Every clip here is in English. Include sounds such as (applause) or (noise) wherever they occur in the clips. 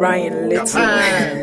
Ryan Little.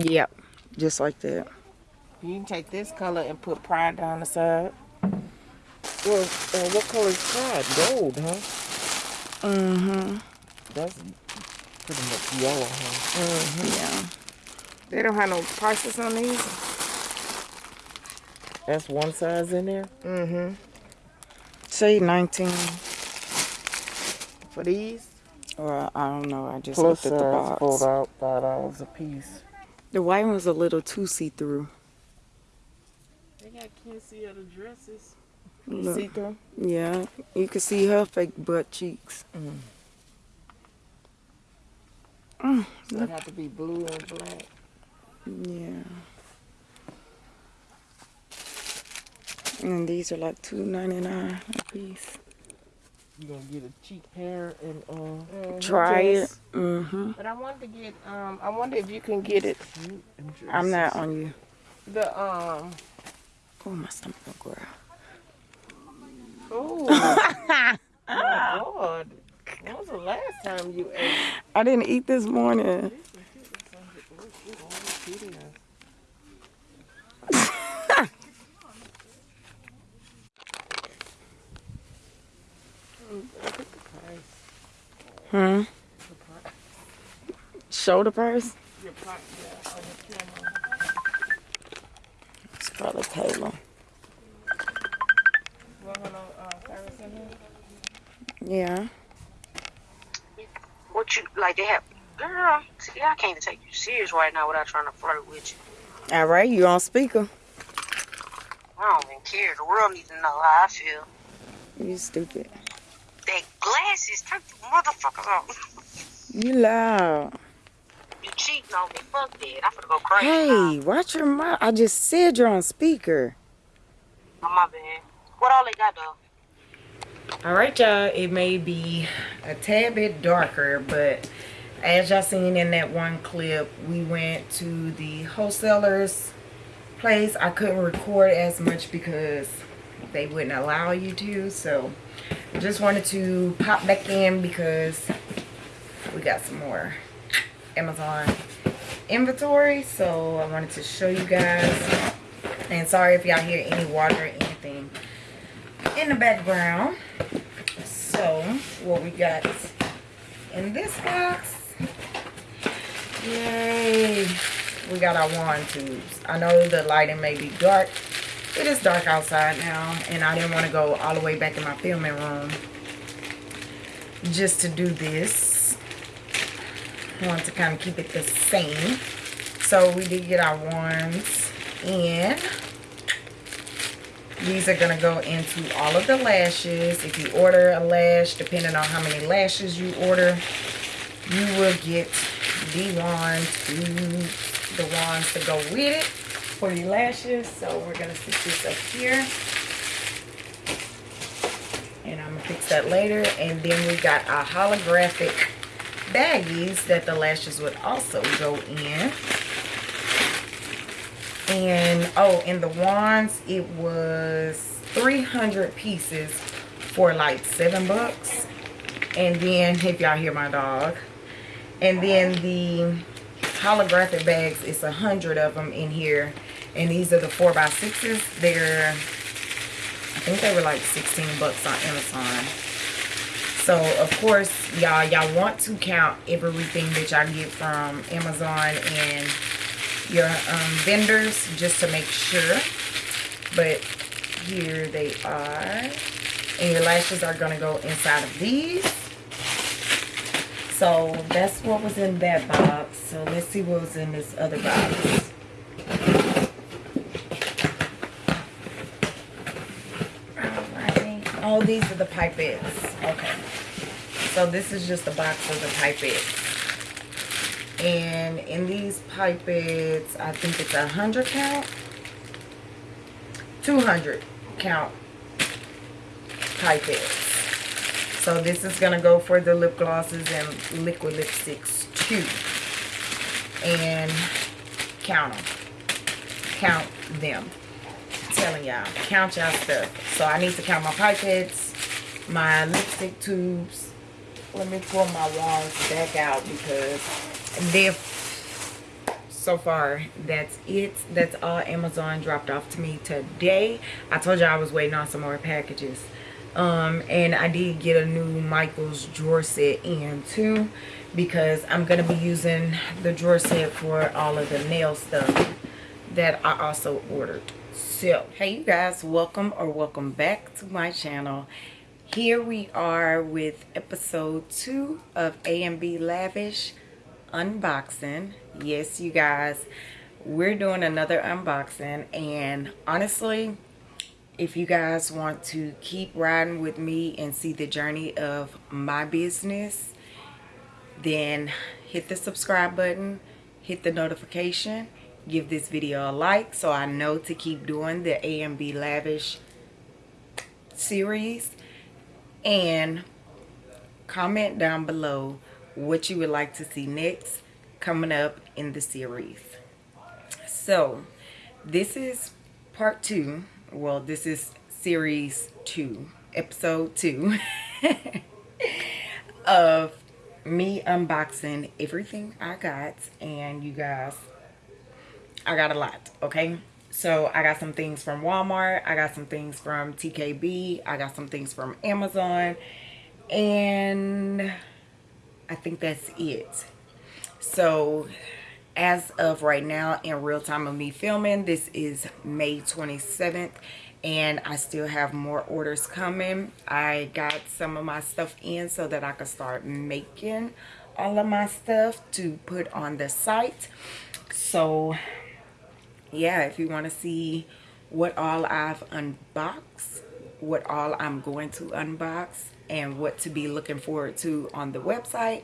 Yep, just like that. You can take this color and put pride down the side. Well, uh, what color is pride? Gold, huh? Mm-hmm. That's pretty much yellow, huh? Mm-hmm. Yeah. They don't have no prices on these. That's one size in there. Mm-hmm. Say 19. For these? Or I don't know. I just Plus looked at the size, box. fold out, five dollars a piece. The white one's a little too see-through. They got can't see other dresses. See through? Yeah, you can see her fake butt cheeks. Mm. Mm, So it have to be blue and black. yeah. And these are like two ninety nine a piece. You gonna get a cheap pair and uh Try it. Mm-hmm. But I wanted to get um I wonder if you can get it I'm not on you. the um Oh, my stomach gonna growl. oh (laughs) my god. When was the last time you ate? I didn't eat this morning. Hmm. Shoulder purse? Your pot, yeah, on your camera. It's probably Taylor. You want no uh, Paris in here? Yeah. What you like? They have, girl. See, I can't even take you serious right now without trying to flirt with you. All right, you on speaker. I don't even care. The world needs to know how I feel. You stupid. That glasses, take the motherfuckers off. (laughs) You loud. You cheating on me? Fuck that. I'm gonna go crazy. now. Hey, watch your mouth. I just said you're on speaker. Oh, my bad. What all they got though? All right, y'all. It may be a tad bit darker, but as y'all seen in that one clip, we went to the wholesaler's place. I couldn't record as much because they wouldn't allow you to. So, just wanted to pop back in because we got some more Amazon inventory. So, I wanted to show you guys. And sorry if y'all hear any water or anything in the background. So, what we got in this box, yay, we got our wand tubes. I know the lighting may be dark. It is dark outside now, and I didn't want to go all the way back in my filming room just to do this. Want to kind of keep it the same. So, we did get our wands, and these are going to go into all of the lashes. If you order a lash, depending on how many lashes you order, you will get the wand the wands to go with it for your lashes. So we're going to stick this up here. And I'm going to fix that later. And then we got our holographic baggies that the lashes would also go in. And, oh, and the wands, it was 300 pieces for like seven bucks. And then, if y'all hear my dog. And then the holographic bags, it's a hundred of them in here. And these are the 4x6s. They're, I think they were like 16 bucks on Amazon. So, of course, y'all, y'all want to count everything that y'all get from Amazon and your um, vendors just to make sure. But here they are. And your lashes are going to go inside of these. So that's what was in that box. So let's see what was in this other box. Oh, these are the pipettes. Okay. So this is just a box of the pipettes. And in these pipettes, I think it's a hundred count. 200 count pipettes. So this is going to go for the lip glosses and liquid lipsticks too. And count them. Count them. Telling y'all. Count y'all stuff. So I need to count my pipettes, my lipstick tubes. Let me pull my wands back out because they're so far that's it that's all amazon dropped off to me today i told y'all i was waiting on some more packages um and i did get a new michael's drawer set in too because i'm gonna be using the drawer set for all of the nail stuff that i also ordered so hey you guys welcome or welcome back to my channel. Here we are with episode two of a and b lavish unboxing. Yes you guys we're doing another unboxing and honestly if you guys want to keep riding with me and see the journey of my business then hit the subscribe button hit the notification give this video a like so I know to keep doing the A&B Lavish series and comment down below what you would like to see next coming up in the series. So, this is part two. Well, this is series two, episode two (laughs) of me unboxing everything I got. And you guys, I got a lot, okay? So I got some things from Walmart. I got some things from TKB. I got some things from Amazon. And I think that's it. So as of right now in real time of me filming, this is May 27th and I still have more orders coming. I got some of my stuff in so that I could start making all of my stuff to put on the site. So yeah, if you want to see what all I've unboxed, what all I'm going to unbox, and what to be looking forward to on the website,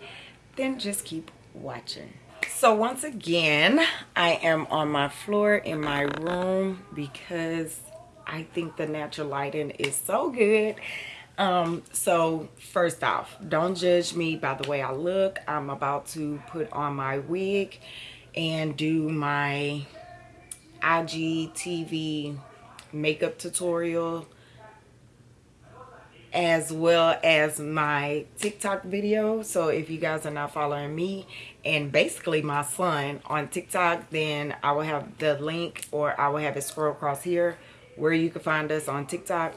then just keep watching. So once again, I am on my floor in my room because I think the natural lighting is so good. Um, so first off, don't judge me by the way I look. I'm about to put on my wig and do my IGTV makeup tutorial as well as my TikTok video. So if you guys are not following me and basically my son on TikTok, then I will have the link or I will have it scroll across here where you can find us on TikTok.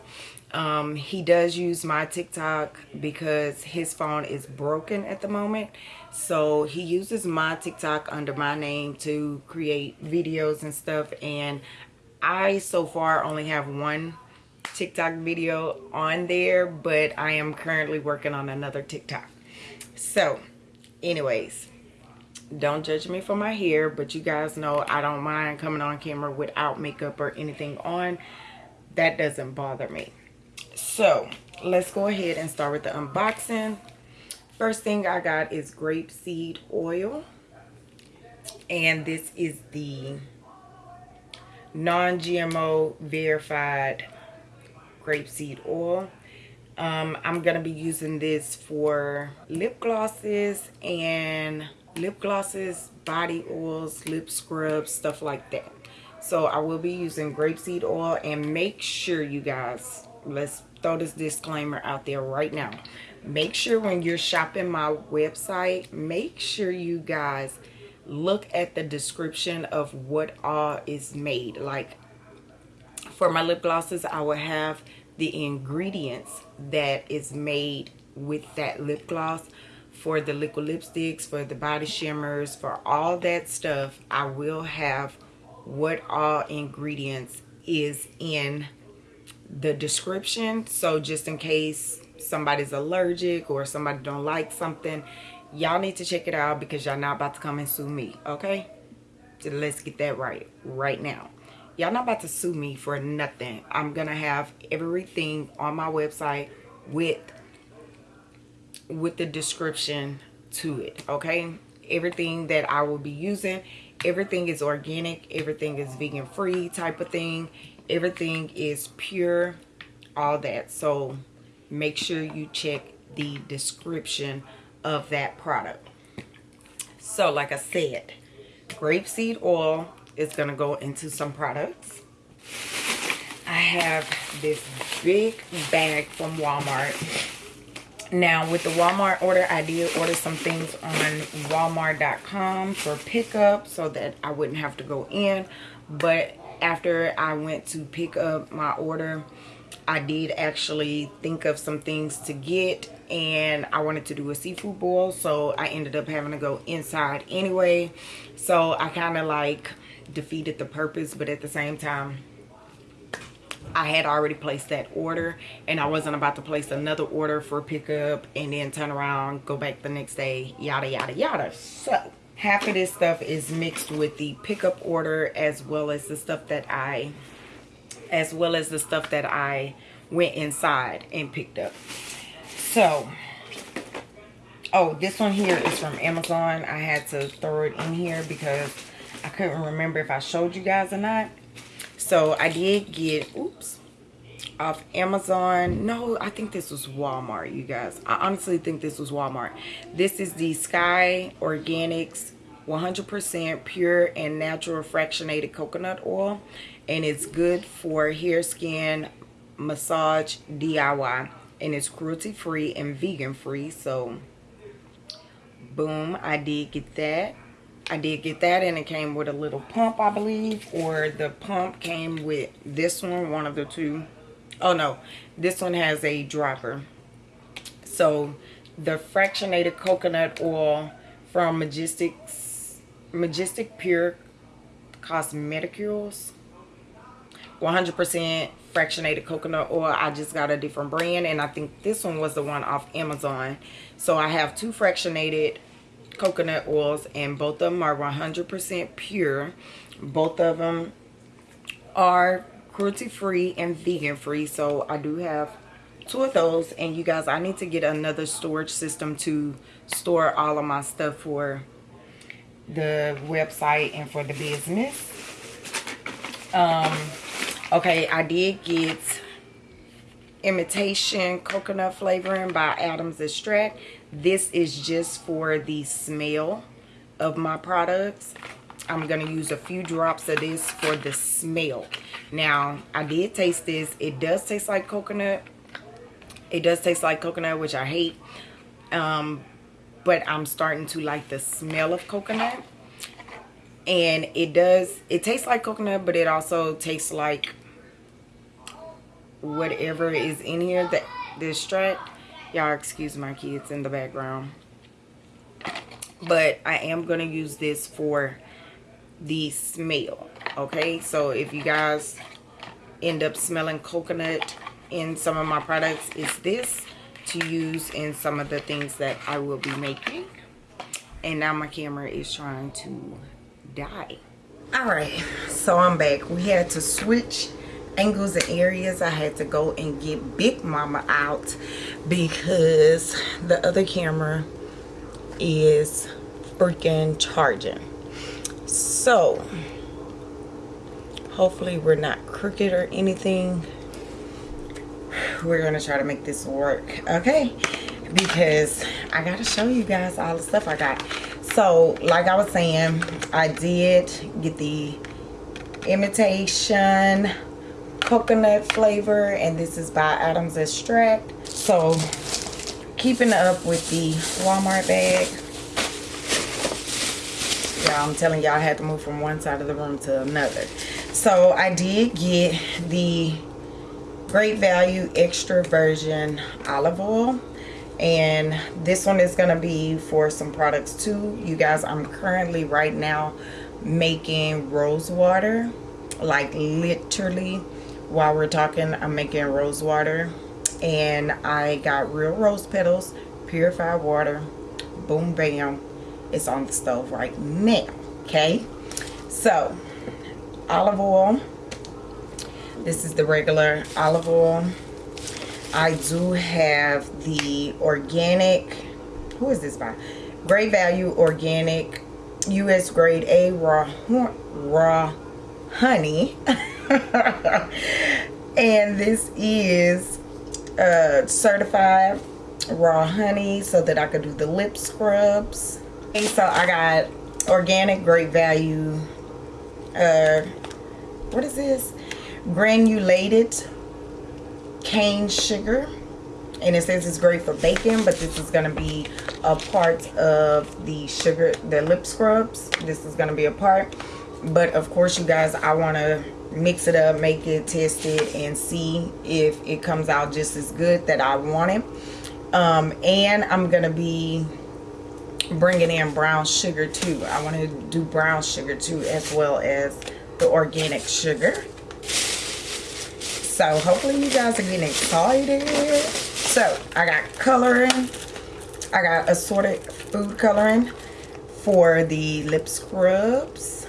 Um, he does use my TikTok because his phone is broken at the moment. So he uses my TikTok under my name to create videos and stuff. And I so far only have one TikTok video on there, but I am currently working on another TikTok. So, anyways, don't judge me for my hair, but you guys know I don't mind coming on camera without makeup or anything on. That doesn't bother me. So, let's go ahead and start with the unboxing. First thing I got is grapeseed oil. And this is the non-GMO verified grapeseed oil. Um, I'm gonna be using this for lip glosses and lip glosses, body oils, lip scrubs, stuff like that. So I will be using grapeseed oil and make sure you guys, let's throw this disclaimer out there right now. Make sure when you're shopping my website, make sure you guys look at the description of what all is made. Like for my lip glosses, I will have the ingredients that is made with that lip gloss for the liquid lipsticks for the body shimmers for all that stuff i will have what all ingredients is in the description. So just in case somebody's allergic or somebody don't like something y'all need to check it out because y'all not about to come and sue me okay? So let's get that right right now. Y'all not about to sue me for nothing. I'm gonna have everything on my website with with the description to it okay? Everything that i will be using everything is organic everything is vegan free type of thing everything is pure all that. So make sure you check the description of that product. So like i said grapeseed oil is going to go into some products. I have this big bag from walmart. Now with the walmart order i did order some things on walmart.com for pickup so that i wouldn't have to go in but after i went to pick up my order i did actually think of some things to get and i wanted to do a seafood boil so i ended up having to go inside anyway so i kind of like defeated the purpose but at the same time I had already placed that order and I wasn't about to place another order for pickup and then turn around, go back the next day, yada, yada, yada. So half of this stuff is mixed with the pickup order as well as the stuff that I, as well as the stuff that I went inside and picked up. So, oh, this one here is from Amazon. I had to throw it in here because I couldn't remember if I showed you guys or not so I did get, oops, off Amazon. No, I think this was Walmart, you guys. I honestly think this was Walmart. This is the Sky Organics 100% pure and natural fractionated coconut oil. And it's good for hair, skin, massage, DIY. And it's cruelty free and vegan free. So, boom, I did get that. I did get that and it came with a little pump, I believe. Or the pump came with this one, one of the two. Oh no, this one has a dropper. So the fractionated coconut oil from Majestic's Majestic Pure Cosmeticals. 100% fractionated coconut oil. I just got a different brand and I think this one was the one off Amazon. So I have two fractionated coconut oils and both of them are 100% pure. Both of them are cruelty free and vegan free. So I do have two of those and you guys I need to get another storage system to store all of my stuff for the website and for the business. Um okay, I did get imitation coconut flavoring by Adams Extract. This is just for the smell of my products. I'm going to use a few drops of this for the smell. Now, I did taste this. It does taste like coconut. It does taste like coconut, which I hate. Um, but I'm starting to like the smell of coconut. And it does, it tastes like coconut, but it also tastes like whatever is in here that distract y'all excuse my kids in the background but i am going to use this for the smell okay? So if you guys end up smelling coconut in some of my products it's this to use in some of the things that i will be making. And now my camera is trying to die. All right so i'm back. We had to switch angles and areas. I had to go and get Big Mama out because the other camera is freaking charging so hopefully we're not crooked or anything. We're gonna try to make this work okay? Because i gotta show you guys all the stuff i got. So like i was saying i did get the imitation coconut flavor and this is by adams extract. So keeping up with the walmart bag yeah i'm telling y'all i had to move from one side of the room to another. So i did get the great value extra virgin olive oil. And this one is going to be for some products too. You guys i'm currently right now making rose water. Like literally while we're talking i'm making rose water. And i got real rose petals purified water. Boom bam it's on the stove right now okay? So olive oil. This is the regular olive oil. I do have the organic who is this by? Great value organic US grade A raw raw honey. (laughs) And this is uh, certified raw honey so that I could do the lip scrubs so I got organic great value uh what is this? Granulated cane sugar. And it says it's great for baking but this is going to be a part of the sugar the lip scrubs. This is going to be a part. But of course you guys i want to mix it up make it test it and see if it comes out just as good that i want it. Um, and i'm gonna be bringing in brown sugar too. I want to do brown sugar too as well as the organic sugar. So hopefully you guys are getting excited. So i got coloring. I got assorted food coloring for the lip scrubs.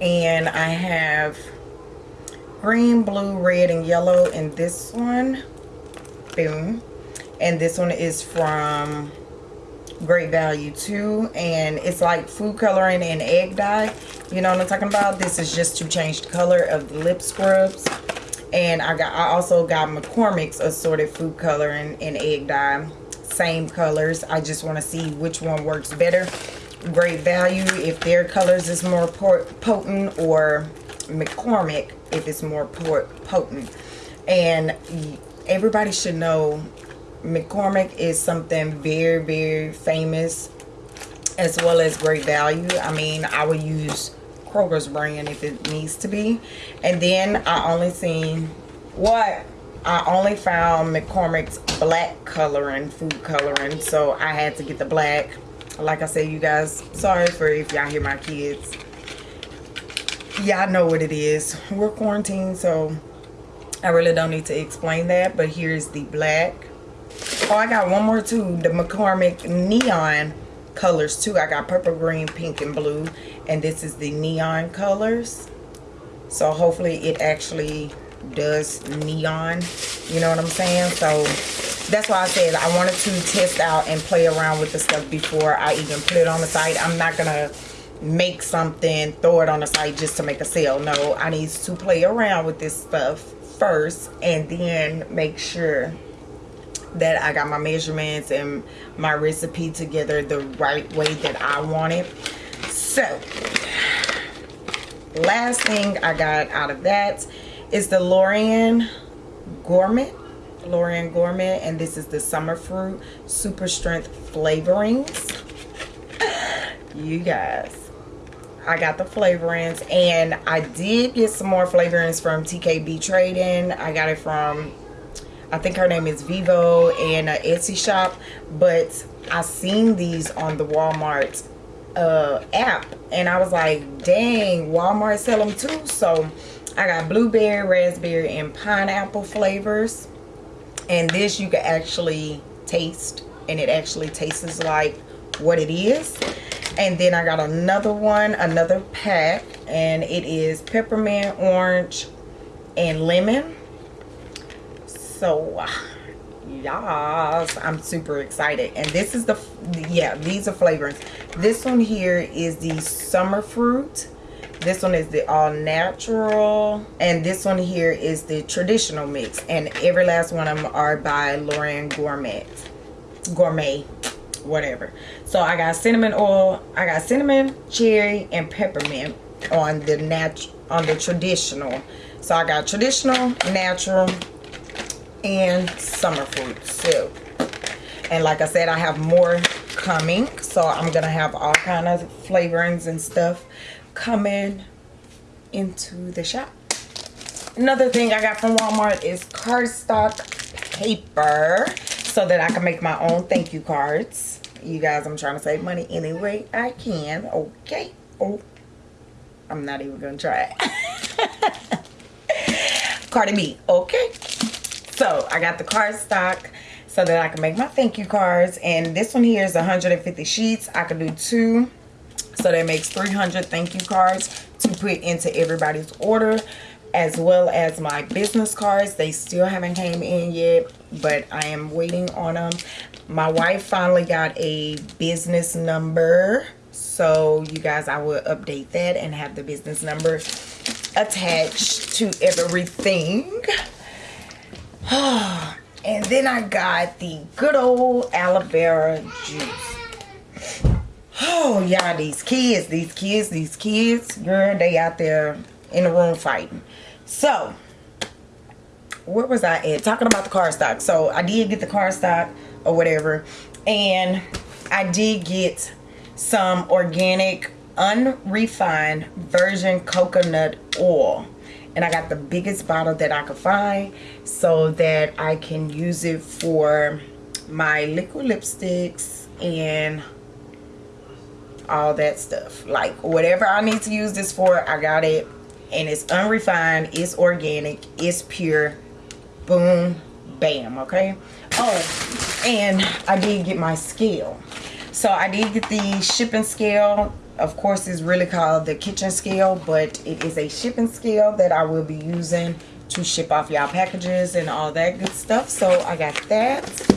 And i have green blue red and yellow in this one. Boom. And this one is from great value too and it's like food coloring and egg dye. You know what i'm talking about? This is just to change the color of the lip scrubs. And i got i also got mccormick's assorted food coloring and egg dye. Same colors. I just want to see which one works better. Great value if their colors is more potent or mccormick if it's more potent. And everybody should know McCormick is something very, very famous as well as great value. I mean, I would use Kroger's brand if it needs to be. And then I only seen what? I only found McCormick's black coloring, food coloring. So I had to get the black. Like I said, you guys, sorry for if y'all hear my kids. Y'all know what it is. We're quarantined, so I really don't need to explain that. But here's the black Oh, I got one more too. The McCormick Neon colors too. I got purple, green, pink, and blue. And this is the neon colors. So hopefully it actually does neon. You know what I'm saying? So that's why I said I wanted to test out and play around with the stuff before I even put it on the site. I'm not going to make something, throw it on the site just to make a sale. No, I need to play around with this stuff first and then make sure that I got my measurements and my recipe together the right way that I want it. So, last thing I got out of that is the LorAnn Gourmet. LorAnn Gourmet and this is the Summer Fruit Super Strength Flavorings. You guys, I got the flavorings and I did get some more flavorings from TKB Trading. I got it from I think her name is Vivo and uh, Etsy shop. But I seen these on the Walmart uh, app. And I was like, dang, Walmart sell them too. So I got blueberry, raspberry, and pineapple flavors. And this you can actually taste. And it actually tastes like what it is. And then I got another one, another pack. And it is peppermint, orange, and lemon so yes i'm super excited and this is the yeah these are flavors this one here is the summer fruit This one is the all natural. And this one here is the traditional mix. And every last one of them are by LorAnn Gourmet. Gourmet. Whatever. So I got cinnamon oil. I got cinnamon, cherry, and peppermint on the nat on the traditional. So I got traditional, natural, and summer fruit. So and like I said, I have more coming. So I'm to have all kind of flavorings and stuff coming into the shop. Another thing I got from Walmart is cardstock paper so that I can make my own thank you cards. You guys, I'm trying to save money any way I can. Okay. Oh, I'm not even to try it. (laughs) Cardi B. Okay. So I got the cardstock so that I can make my thank you cards. And this one here is 150 sheets. I could do two. So that makes 300 thank you cards to put into everybody's order as well as my business cards. They still haven't came in yet, but I am waiting on them. My wife finally got a business number. So you guys, I will update that and have the business number attached to everything. (sighs) And then I got the good old aloe vera juice. Oh, y'all, these kids, these kids, these kids, girl, they out there in the room fighting. So, where was I at? Talking about the cardstock. So, I did get the cardstock or whatever. And I did get some organic, unrefined virgin coconut oil and I got the biggest bottle that I could find so that I can use it for my liquid lipsticks and all that stuff. Like whatever I need to use this for I got it. And it's unrefined it's organic it's pure. Boom bam okay? Oh and I did get my scale. So I did get the shipping scale of course is really called the kitchen scale but it is a shipping scale that I will be using to ship off y'all packages and all that good stuff. So I got that.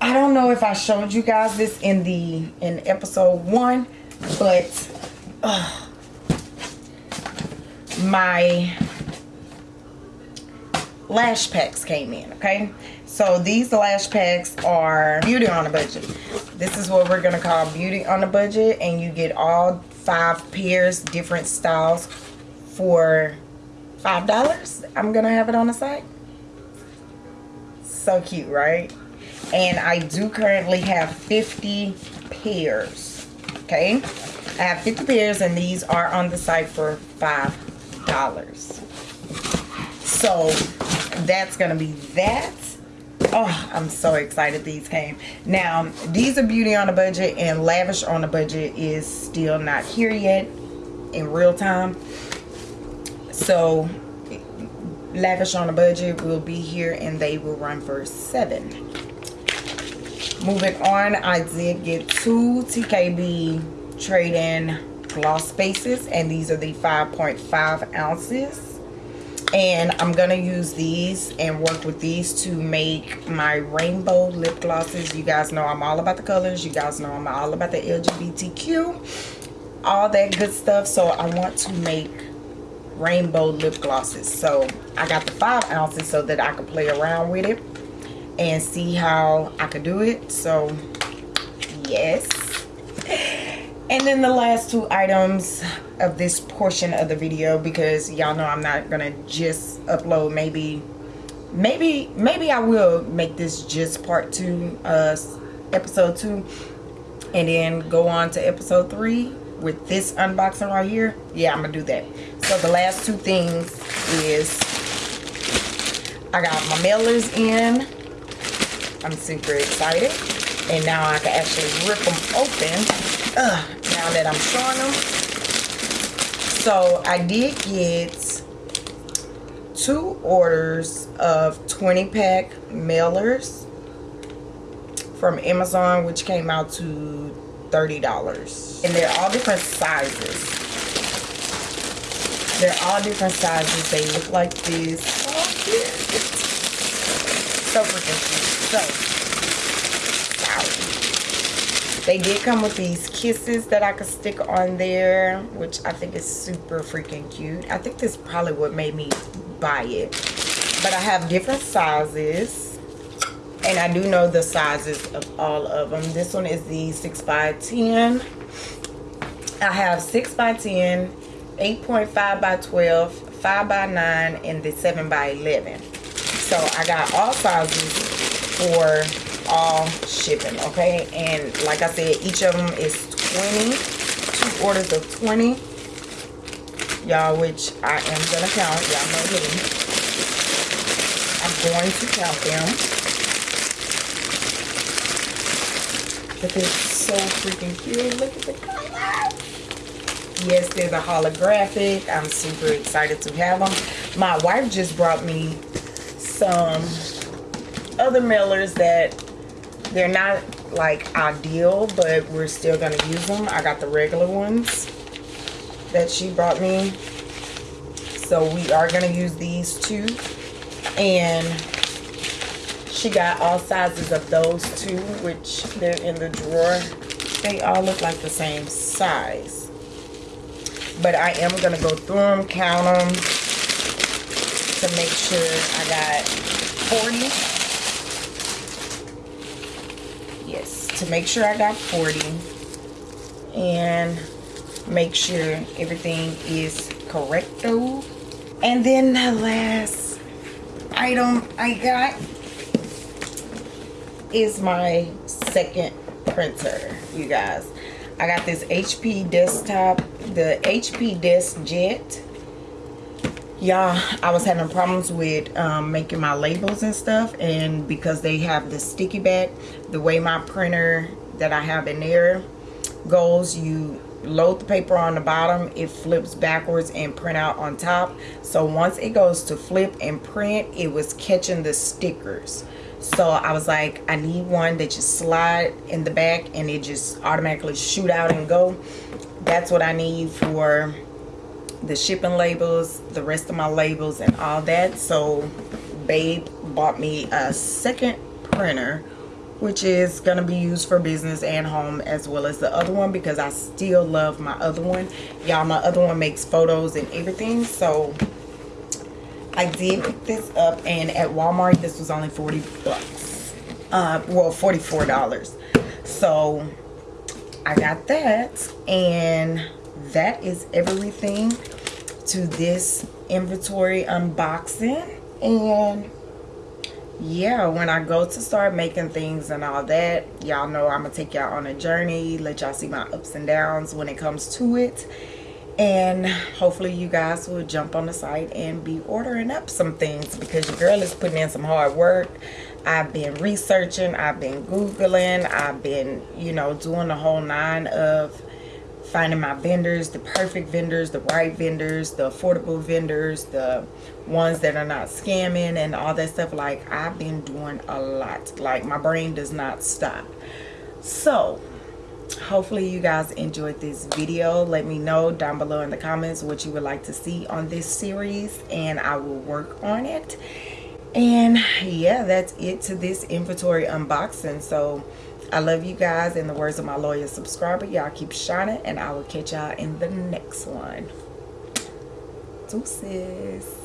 I don't know if I showed you guys this in the in episode one but uh, my lash packs came in okay? So these lash packs are beauty on a budget. This is what we're gonna call beauty on a budget and you get all five pairs different styles for five dollars. I'm gonna have it on the site so cute right? And i do currently have 50 pairs okay? I have 50 pairs and these are on the site for five dollars. So that's gonna be that. Oh i'm so excited these came. Now these are beauty on a budget and lavish on a budget is still not here yet in real time. So lavish on a budget will be here and they will run for seven. Moving on i did get two tkb Trading gloss spaces and these are the 5.5 ounces and I'm gonna use these and work with these to make my rainbow lip glosses. You guys know I'm all about the colors. You guys know I'm all about the LGBTQ all that good stuff. So I want to make rainbow lip glosses. So I got the five ounces so that I can play around with it and see how I could do it. So yes (laughs) and then the last two items of this portion of the video because y'all know I'm not gonna just upload maybe maybe maybe I will make this just part two uh episode two and then go on to episode three with this unboxing right here. Yeah I'm gonna do that. So the last two things is I got my mailers in. I'm super excited. And now I can actually rip them open. Uh, now that I'm showing them. So I did get two orders of 20 pack mailers from Amazon which came out to $30 and they're all different sizes. They're all different sizes. They look like this. Oh, so freaking cute so They did come with these kisses that I could stick on there, which I think is super freaking cute. I think this is probably what made me buy it. But I have different sizes. And I do know the sizes of all of them. This one is the 6 by 10 I have 6 by 10 8.5 by 12 5 by 9 and the 7 by 11 so I got all sizes for all shipping okay? And like I said each of them is 20 two orders of 20 y'all which I am gonna count y'all know me. I'm going to count them. But they're so freaking cute. Look at the color yes there's a holographic. I'm super excited to have them my wife just brought me some other mailers that they're not like ideal but we're still gonna use them. I got the regular ones that she brought me. So we are gonna use these two. And she got all sizes of those two which they're in the drawer. They all look like the same size. But I am going to go through them, count them to make sure I got 40. Yes, to make sure I got 40 and make sure everything is correcto. And then the last item I got is my second printer, you guys. I got this HP desktop, the HP Desk Jet. Y'all, I was having problems with um, making my labels and stuff. And because they have the sticky back, the way my printer that I have in there goes, you load the paper on the bottom, it flips backwards and print out on top. So once it goes to flip and print, it was catching the stickers so I was like I need one that just slide in the back and it just automatically shoot out and go that's what I need for the shipping labels the rest of my labels and all that so babe bought me a second printer which is going to be used for business and home as well as the other one because I still love my other one y'all my other one makes photos and everything so I did pick this up and at Walmart this was only 40 bucks. Uh, well, $44. So I got that and that is everything to this inventory unboxing. And yeah when i go to start making things and all that y'all know i'm gonna take y'all on a journey let y'all see my ups and downs when it comes to it. And hopefully you guys will jump on the site and be ordering up some things because your girl is putting in some hard work. I've been researching I've been googling I've been you know doing the whole nine of finding my vendors the perfect vendors the right vendors the affordable vendors the ones that are not scamming and all that stuff. Like I've been doing a lot. Like my brain does not stop. So hopefully you guys enjoyed this video. Let me know down below in the comments what you would like to see on this series and i will work on it. And yeah that's it to this inventory unboxing. So i love you guys in the words of my loyal subscriber. Y'all keep shining and i will catch y'all in the next one. Deuces